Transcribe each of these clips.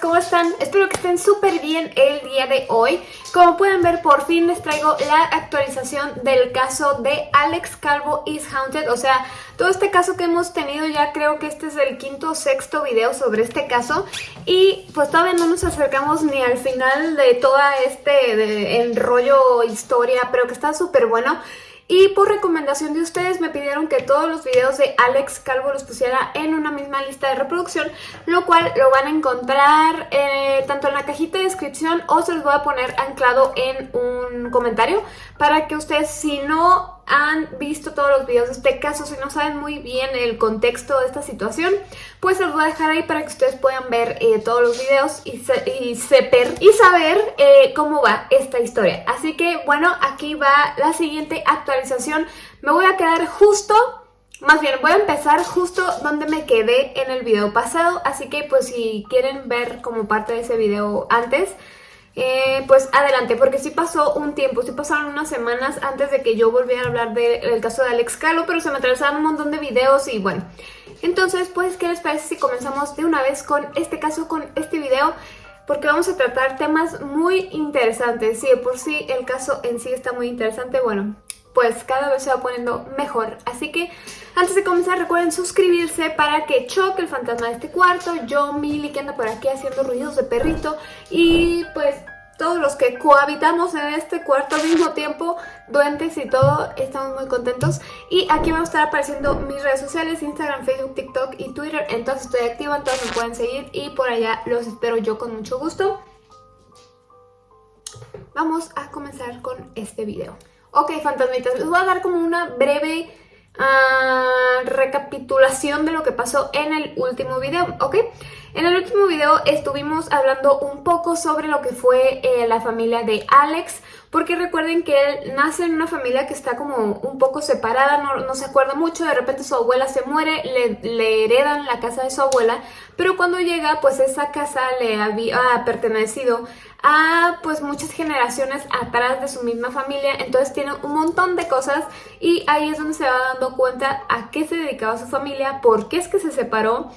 ¿cómo están? Espero que estén súper bien el día de hoy. Como pueden ver, por fin les traigo la actualización del caso de Alex Calvo is Haunted. O sea, todo este caso que hemos tenido ya creo que este es el quinto o sexto video sobre este caso. Y pues todavía no nos acercamos ni al final de todo este enrollo historia, pero que está súper bueno. Y por recomendación de ustedes me pidieron que todos los videos de Alex Calvo los pusiera en una misma lista de reproducción, lo cual lo van a encontrar eh, tanto en la cajita de descripción o se los voy a poner anclado en un comentario para que ustedes si no han visto todos los videos de este caso, si no saben muy bien el contexto de esta situación, pues los voy a dejar ahí para que ustedes puedan ver eh, todos los videos y, seper, y saber eh, cómo va esta historia. Así que bueno, aquí va la siguiente actualización. Me voy a quedar justo más bien, voy a empezar justo donde me quedé en el video pasado, así que pues si quieren ver como parte de ese video antes, eh, pues adelante, porque sí pasó un tiempo, sí pasaron unas semanas antes de que yo volviera a hablar del caso de Alex Calo, pero se me atravesaron un montón de videos y bueno. Entonces, pues, ¿qué les parece si comenzamos de una vez con este caso, con este video? Porque vamos a tratar temas muy interesantes. De por sí el caso en sí está muy interesante, bueno, pues cada vez se va poniendo mejor. Así que antes de comenzar recuerden suscribirse para que choque el fantasma de este cuarto, yo, Mili, que anda por aquí haciendo ruidos de perrito y pues todos los que cohabitamos en este cuarto al mismo tiempo, duendes y todo, estamos muy contentos. Y aquí van a estar apareciendo mis redes sociales, Instagram, Facebook, TikTok y Twitter. Entonces estoy activa, entonces me pueden seguir y por allá los espero yo con mucho gusto. Vamos a comenzar con este video. Ok, fantasmitas, les voy a dar como una breve uh, recapitulación de lo que pasó en el último video, ¿ok? En el último video estuvimos hablando un poco sobre lo que fue eh, la familia de Alex, porque recuerden que él nace en una familia que está como un poco separada, no, se acuerda mucho, de repente su abuela se muere, le, heredan la casa de su abuela, pero cuando llega pues esa casa le había pertenecido a pues muchas generaciones atrás de su misma familia, entonces tiene un montón de cosas y ahí es donde se va dando cuenta a qué se dedicaba su familia, por qué es que se separó,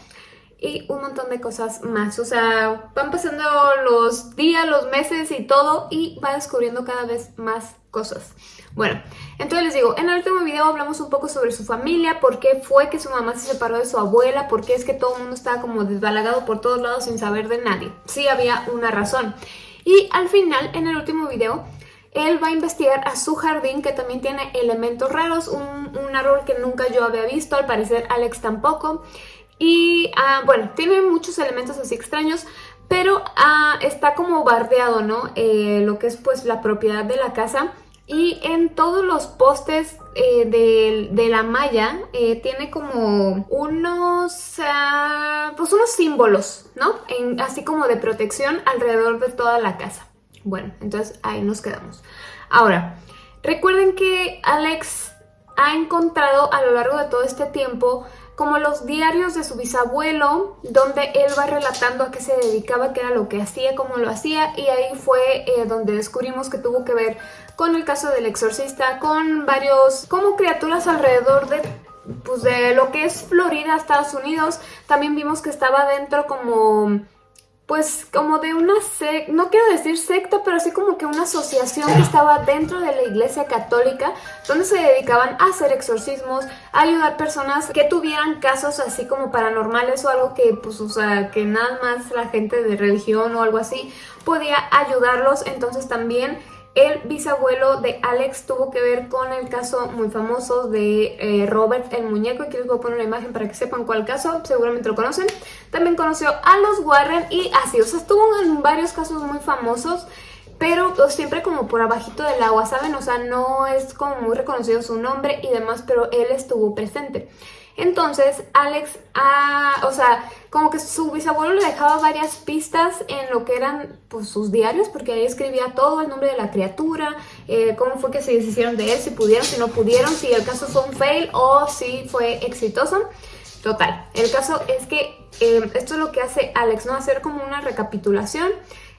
y un montón de cosas más. O sea, van pasando los días, los meses y todo y va descubriendo cada vez más cosas. Bueno, entonces les digo, en el último video hablamos un poco sobre su familia, por qué fue que su mamá se separó de su abuela, por qué es que todo el mundo estaba como desbalagado por todos lados sin saber de nadie. Sí había una razón. Y al final, en el último video, él va a investigar a su jardín que también tiene elementos raros, un, un árbol que nunca yo había visto, al parecer Alex tampoco. Y ah, bueno, tiene muchos elementos así extraños, pero ah, está como bardeado, ¿no? Eh, lo que es pues la propiedad de la casa. Y en todos los postes eh, de, la malla eh, tiene como unos, ah, pues unos símbolos, ¿no? así como de protección alrededor de toda la casa. Bueno, entonces ahí nos quedamos. Ahora, recuerden que Alex ha encontrado a lo largo de todo este tiempo como los diarios de su bisabuelo, donde él va relatando a qué se dedicaba, qué era lo que hacía, cómo lo hacía, y ahí fue eh, donde descubrimos que tuvo que ver con el caso del exorcista, con varios, como criaturas alrededor de pues de lo que es Florida, Estados Unidos. También vimos que estaba dentro como pues como de una secta, no quiero decir secta, pero así como que una asociación que estaba dentro de la iglesia católica, donde se dedicaban a hacer exorcismos, a ayudar personas que tuvieran casos así como paranormales o algo que, pues, o sea, que nada más la gente de religión o algo así podía ayudarlos, entonces también el bisabuelo de Alex tuvo que ver con el caso muy famoso de eh, Robert el muñeco. Aquí les voy a poner una imagen para que sepan cuál caso, seguramente lo conocen. También conoció a los Warren y así, o sea, estuvo en varios casos muy famosos pero siempre como por abajito del agua, ¿saben? O sea, no es como muy reconocido su nombre y demás, pero él estuvo presente. Entonces, Alex, ah, o sea, como que su bisabuelo le dejaba varias pistas en lo que eran pues, sus diarios, porque ahí escribía todo, el nombre de la criatura, eh, cómo fue que se deshicieron de él, si pudieron, si no pudieron, si el caso fue un fail o si fue exitoso. Total, el caso es que eh, esto es lo que hace Alex, ¿no? Hacer como una recapitulación,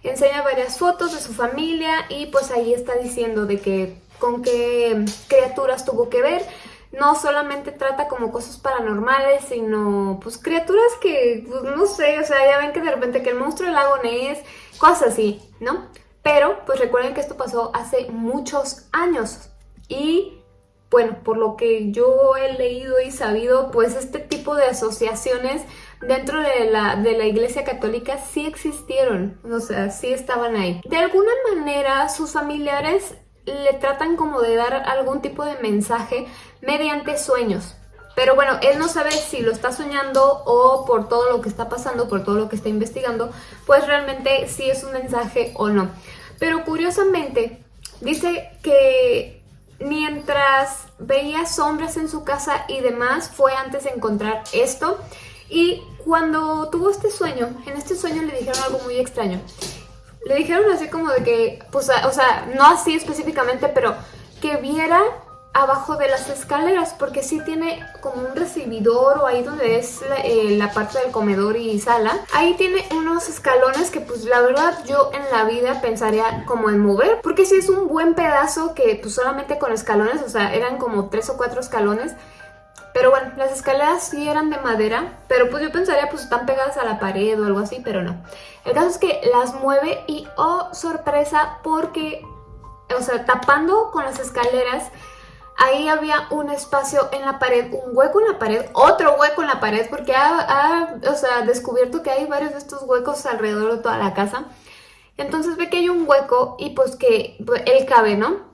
enseña varias fotos de su familia y pues ahí está diciendo de que con qué criaturas tuvo que ver, no solamente trata como cosas paranormales, sino pues criaturas que, pues, no sé, o sea, ya ven que de repente que el monstruo del lago Ness, cosas así, ¿no? Pero pues recuerden que esto pasó hace muchos años y bueno, por lo que yo he leído y sabido, pues este tipo de asociaciones dentro de la, de la iglesia católica sí existieron, o sea, sí estaban ahí. De alguna manera sus familiares le tratan como de dar algún tipo de mensaje mediante sueños. Pero bueno, él no sabe si lo está soñando o por todo lo que está pasando, por todo lo que está investigando, pues realmente si es un mensaje o no. Pero curiosamente, dice que mientras veía sombras en su casa y demás, fue antes de encontrar esto. Y cuando tuvo este sueño, en este sueño le dijeron algo muy extraño. Le dijeron así como de que, pues, o sea, no así específicamente, pero que viera abajo de las escaleras porque sí tiene como un recibidor o ahí donde es eh, la, parte del comedor y sala. Ahí tiene unos escalones que pues la verdad yo en la vida pensaría como en mover porque sí es un buen pedazo que pues solamente con escalones o sea eran como tres o cuatro escalones pero bueno, las escaleras sí eran de madera, pero pues yo pensaría pues están pegadas a la pared o algo así, pero no. El caso es que las mueve y oh sorpresa porque, o sea, tapando con las escaleras ahí había un espacio en la pared, un hueco en la pared, otro hueco en la pared, porque ha, o sea, descubierto que hay varios de estos huecos alrededor de toda la casa. Entonces ve que hay un hueco y pues que él cabe, ¿no?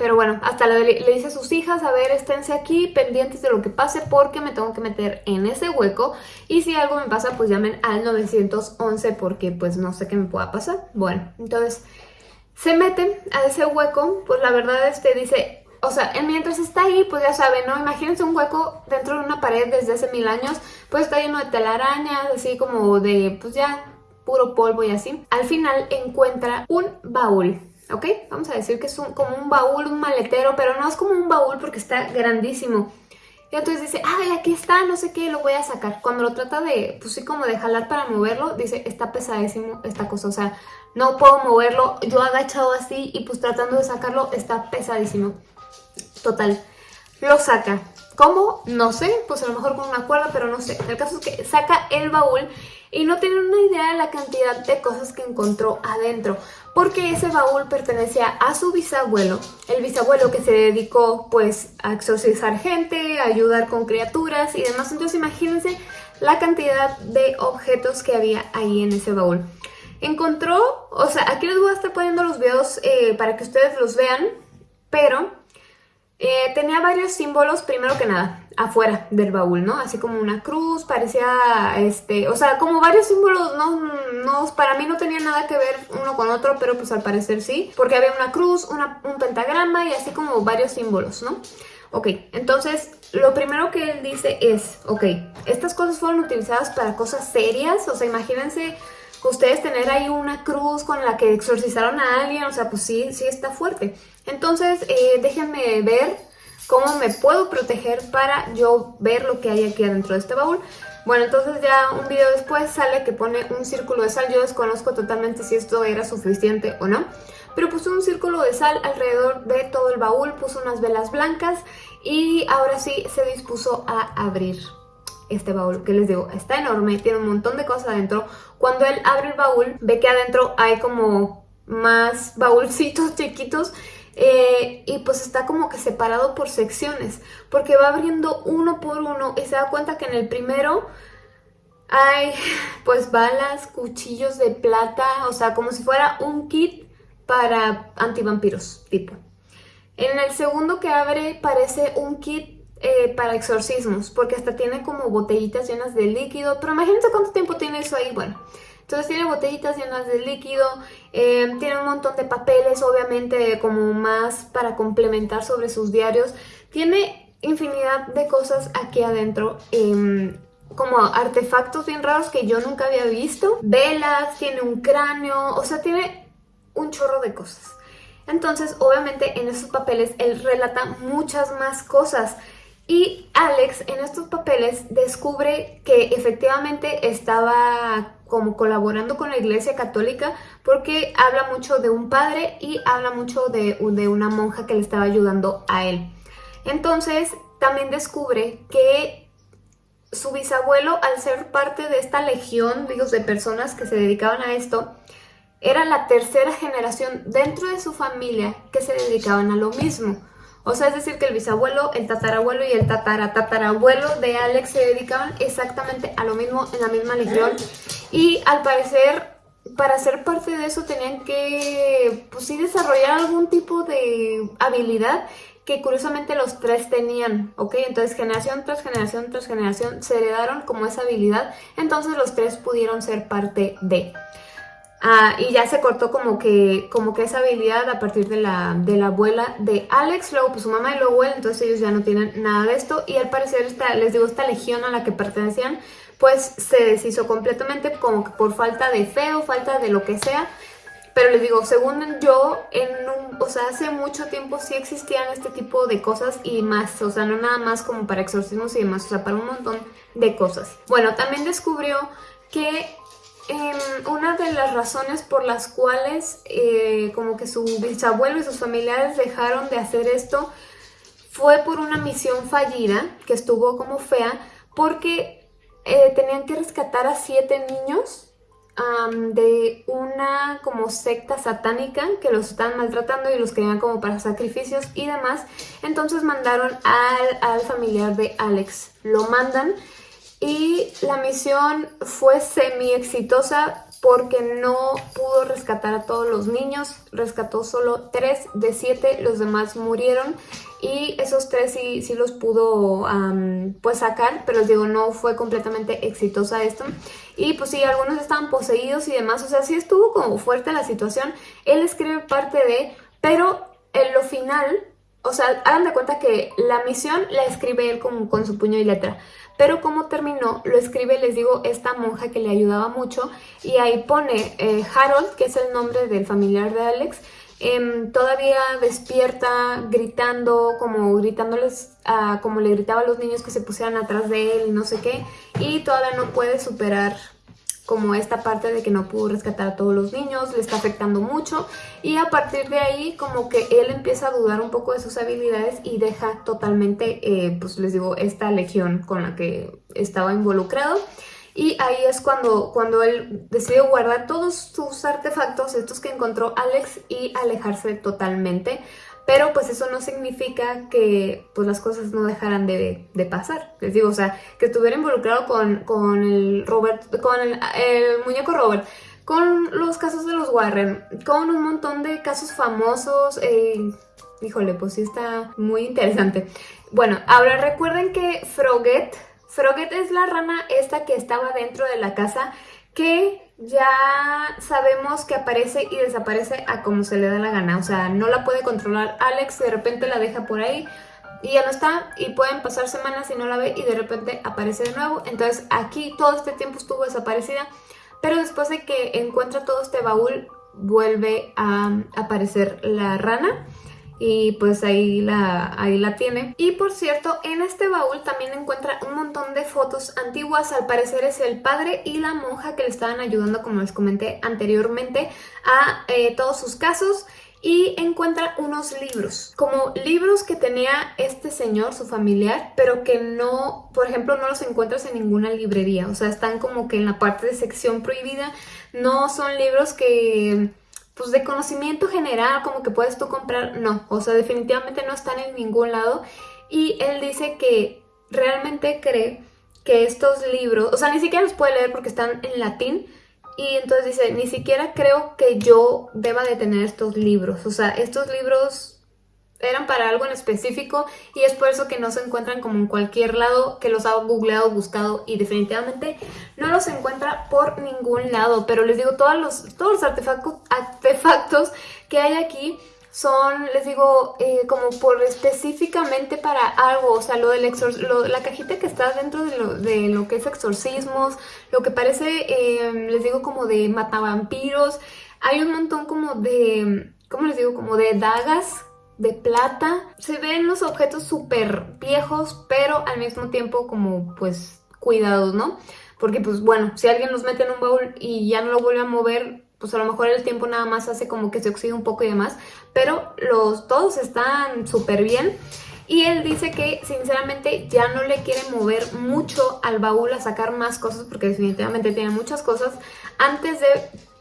Pero bueno, hasta le, dice a sus hijas, a ver, esténse aquí pendientes de lo que pase porque me tengo que meter en ese hueco. Y si algo me pasa, pues llamen al 911 porque pues no sé qué me pueda pasar. Bueno, entonces se meten a ese hueco, pues la verdad este dice, o sea, mientras está ahí, pues ya saben, ¿no? Imagínense un hueco dentro de una pared desde hace mil años, pues está lleno de telarañas, así como de, pues ya, puro polvo y así. Al final encuentra un baúl, ¿ok? Vamos a decir que es un, como un baúl, un maletero, pero no es como un baúl porque está grandísimo. Y entonces dice, ay, aquí está, no sé qué, lo voy a sacar. Cuando lo trata de, pues sí, como de jalar para moverlo, dice, está pesadísimo esta cosa. O sea, no puedo moverlo, yo agachado así y pues tratando de sacarlo, está pesadísimo. Total, lo saca. ¿Cómo? No sé, pues a lo mejor con una cuerda, pero no sé. El caso es que saca el baúl y no tiene una idea de la cantidad de cosas que encontró adentro. Porque ese baúl pertenecía a su bisabuelo, el bisabuelo que se dedicó pues a exorcizar gente, a ayudar con criaturas y demás. Entonces imagínense la cantidad de objetos que había ahí en ese baúl. Encontró, o sea, aquí les voy a estar poniendo los videos eh, para que ustedes los vean, pero eh, tenía varios símbolos, primero que nada, afuera del baúl, ¿no? Así como una cruz, parecía, este, o sea, como varios símbolos, no, no, para mí no tenía nada que ver uno con otro, pero pues al parecer sí, porque había una cruz, un pentagrama y así como varios símbolos, ¿no? Ok, entonces lo primero que él dice es, ok, estas cosas fueron utilizadas para cosas serias, o sea, imagínense ustedes tener ahí una cruz con la que exorcizaron a alguien, o sea, pues sí, sí está fuerte. Entonces, eh, déjenme ver cómo me puedo proteger para yo ver lo que hay aquí adentro de este baúl. Bueno, entonces ya un video después sale que pone un círculo de sal. Yo desconozco totalmente si esto era suficiente o no. Pero puso un círculo de sal alrededor de todo el baúl, puso unas velas blancas y ahora sí se dispuso a abrir este baúl que les digo, está enorme, tiene un montón de cosas adentro. Cuando él abre el baúl, ve que adentro hay como más baúlcitos chiquitos eh, y pues está como que separado por secciones, porque va abriendo uno por uno y se da cuenta que en el primero hay pues balas, cuchillos de plata, o sea, como si fuera un kit para antivampiros, tipo. En el segundo que abre parece un kit eh, para exorcismos, porque hasta tiene como botellitas llenas de líquido, pero imagínense cuánto tiempo tiene eso ahí, bueno. Entonces tiene botellitas llenas de líquido, eh, tiene un montón de papeles, obviamente como más para complementar sobre sus diarios. Tiene infinidad de cosas aquí adentro, em, como artefactos bien raros que yo nunca había visto. Velas, tiene un cráneo, o sea, tiene un chorro de cosas. Entonces, obviamente en esos papeles él relata muchas más cosas. Y Alex en estos papeles descubre que efectivamente estaba como colaborando con la iglesia católica porque habla mucho de un padre y habla mucho de, de una monja que le estaba ayudando a él. Entonces también descubre que su bisabuelo, al ser parte de esta legión digo, de personas que se dedicaban a esto, era la tercera generación dentro de su familia que se dedicaban a lo mismo. O sea, es decir, que el bisabuelo, el tatarabuelo y el tataratatarabuelo de Alex se dedicaban exactamente a lo mismo en la misma legión. Y al parecer, para ser parte de eso tenían que, pues sí, desarrollar algún tipo de habilidad que curiosamente los tres tenían, ¿ok? Entonces generación tras generación tras generación se heredaron como esa habilidad, entonces los tres pudieron ser parte de. Ah, y ya se cortó como que, como que esa habilidad a partir de la, de la abuela de Alex, luego pues su mamá y luego él, entonces ellos ya no tienen nada de esto y al parecer esta, les digo, esta legión a la que pertenecían pues se deshizo completamente como que por falta de fe o falta de lo que sea, pero les digo, según yo, en un, o sea, hace mucho tiempo sí existían este tipo de cosas y más, o sea, no nada más como para exorcismos y demás, o sea, para un montón de cosas. Bueno, también descubrió que Una de las razones por las cuales eh, como que su bisabuelo y sus familiares dejaron de hacer esto fue por una misión fallida que estuvo como fea porque eh, tenían que rescatar a siete niños de una como secta satánica que los estaban maltratando y los querían como para sacrificios y demás. Entonces mandaron al, al familiar de Alex. Lo mandan y la misión fue semi exitosa porque no pudo rescatar a todos los niños, rescató solo tres de siete, los demás murieron y esos tres sí, sí los pudo pues sacar, pero les digo, no fue completamente exitosa esto. Y pues sí, algunos estaban poseídos y demás, o sea, sí estuvo como fuerte la situación. Él escribe parte de, pero en lo final, o sea, hagan de cuenta que la misión la escribe él con su puño y letra pero como terminó, lo escribe, les digo, esta monja que le ayudaba mucho y ahí pone eh, Harold, que es el nombre del familiar de Alex, em, todavía despierta, gritando, como gritándoles, como le gritaba a los niños que se pusieran atrás de él no sé qué, y todavía no puede superar como esta parte de que no pudo rescatar a todos los niños, le está afectando mucho y a partir de ahí como que él empieza a dudar un poco de sus habilidades y deja totalmente, eh, pues les digo, esta legión con la que estaba involucrado. Y ahí es cuando, cuando él decidió guardar todos sus artefactos, estos que encontró Alex, y alejarse totalmente pero pues eso no significa que pues las cosas no dejaran de, pasar. Les digo, o sea, que estuviera involucrado con, con el Robert, con el, muñeco Robert, con los casos de los Warren, con un montón de casos famosos. Eh, híjole, pues sí está muy interesante. Bueno, ahora recuerden que Froget, Froget es la rana esta que estaba dentro de la casa que ya sabemos que aparece y desaparece a como se le da la gana. O sea, no la puede controlar Alex, de repente la deja por ahí y ya no está y pueden pasar semanas y no la ve y de repente aparece de nuevo. Entonces aquí todo este tiempo estuvo desaparecida, pero después de que encuentra todo este baúl vuelve a aparecer la rana y pues ahí la, ahí la tiene. Y por cierto, en este baúl también encuentra un montón de fotos antiguas, al parecer es el padre y la monja que le estaban ayudando, como les comenté anteriormente, a eh, todos sus casos. Y encuentra unos libros, como libros que tenía este señor, su familiar, pero que no, por ejemplo, no los encuentras en ninguna librería, o sea, están como que en la parte de sección prohibida, no son libros que pues de conocimiento general, como que puedes tú comprar, no, o sea, definitivamente no están en ningún lado. Y él dice que realmente cree que estos libros, o sea, ni siquiera los puede leer porque están en latín, y entonces dice, ni siquiera creo que yo deba de tener estos libros, o sea, estos libros eran para algo en específico y es por eso que no se encuentran como en cualquier lado, que los ha googleado, buscado y definitivamente no los encuentra por ningún lado. Pero les digo, todos los, todos los artefactos, artefactos que hay aquí son, les digo, eh, como por específicamente para algo, o sea, lo del lo, la cajita que está dentro de lo, de lo, que es exorcismos, lo que parece, eh, les digo, como de matavampiros, hay un montón como de, ¿cómo les digo? Como de dagas de plata. Se ven los objetos súper viejos, pero al mismo tiempo como pues cuidados, ¿no? Porque pues bueno, si alguien los mete en un baúl y ya no lo vuelve a mover, pues a lo mejor el tiempo nada más hace como que se oxida un poco y demás, pero los todos están súper bien. Y él dice que sinceramente ya no le quiere mover mucho al baúl a sacar más cosas porque definitivamente tiene muchas cosas antes de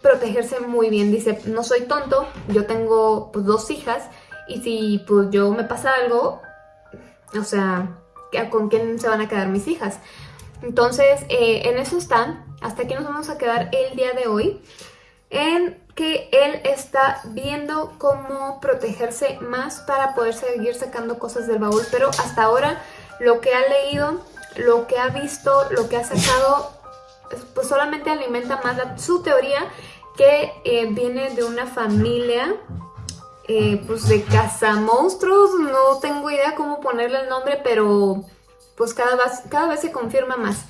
protegerse muy bien. Dice, no soy tonto, yo tengo pues, dos hijas y si pues yo me pasa algo, o sea, ¿con quién se van a quedar mis hijas? Entonces, eh, en eso está. Hasta aquí nos vamos a quedar el día de hoy. En que él está viendo cómo protegerse más para poder seguir sacando cosas del baúl, pero hasta ahora lo que ha leído, lo que ha visto, lo que ha sacado, pues solamente alimenta más su teoría que eh, viene de una familia eh, pues de cazamonstruos, no tengo idea cómo ponerle el nombre, pero pues cada vez, cada vez se confirma más.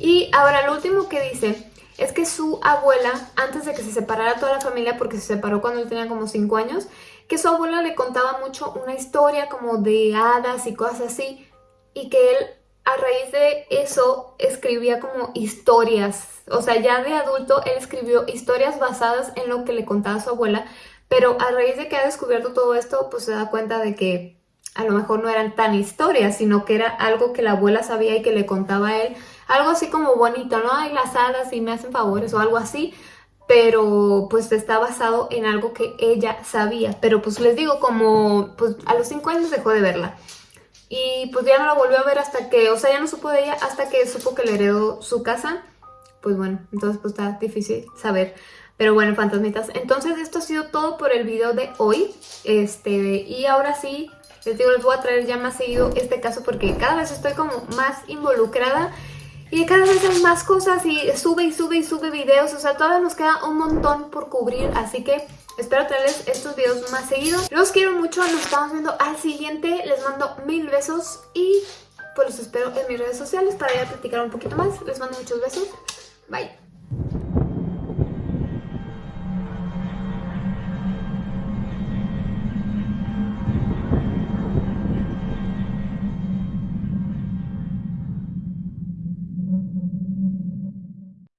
Y ahora lo último que dice es que su abuela, antes de que se separara toda la familia, porque se separó cuando él tenía como 5 años, que su abuela le contaba mucho una historia como de hadas y cosas así, y que él a raíz de eso escribía como historias, o sea, ya de adulto él escribió historias basadas en lo que le contaba su abuela, pero a raíz de que ha descubierto todo esto, pues se da cuenta de que a lo mejor no eran tan historias, sino que era algo que la abuela sabía y que le contaba a él algo así como bonito, ¿no? Hay las hadas y me hacen favores o algo así, pero pues está basado en algo que ella sabía. Pero pues les digo, como pues a los 5 años dejó de verla. Y pues ya no la volvió a ver hasta que, o sea, ya no supo de ella hasta que supo que le heredó su casa. Pues bueno, entonces pues está difícil saber. Pero bueno, fantasmitas, entonces esto ha sido todo por el video de hoy. Este, y ahora sí, les digo, les voy a traer ya más seguido este caso porque cada vez estoy como más involucrada y cada vez hay más cosas y sube y sube y sube videos. O sea, todavía nos queda un montón por cubrir. Así que espero traerles estos videos más seguidos. Los quiero mucho. Nos estamos viendo al siguiente. Les mando mil besos y pues los espero en mis redes sociales para ya platicar un poquito más. Les mando muchos besos. Bye.